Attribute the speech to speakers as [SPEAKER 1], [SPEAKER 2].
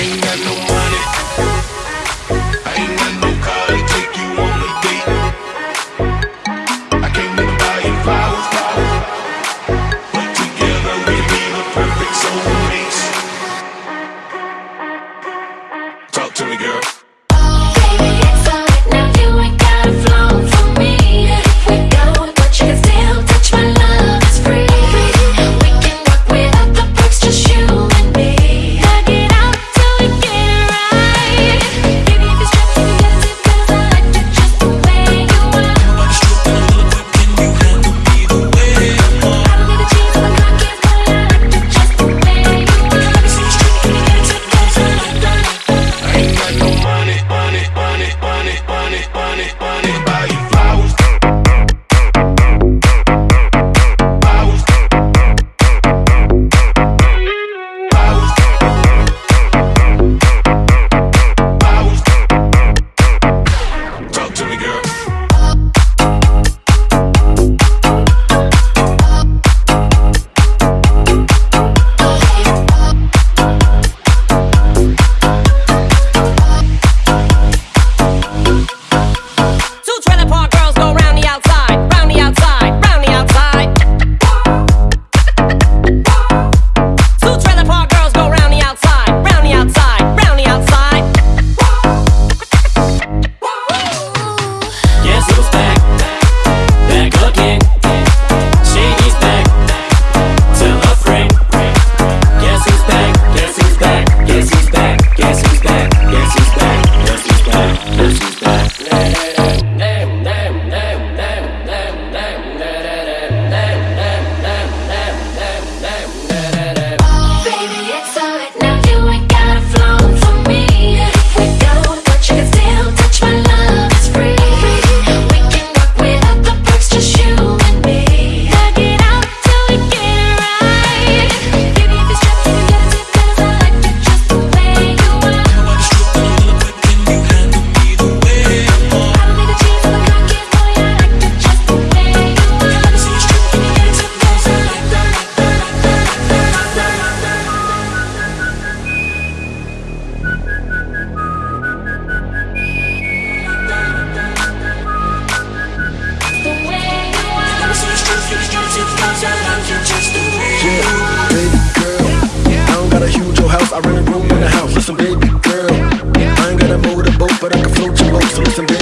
[SPEAKER 1] ain't got no but
[SPEAKER 2] I can
[SPEAKER 3] float your low So listen,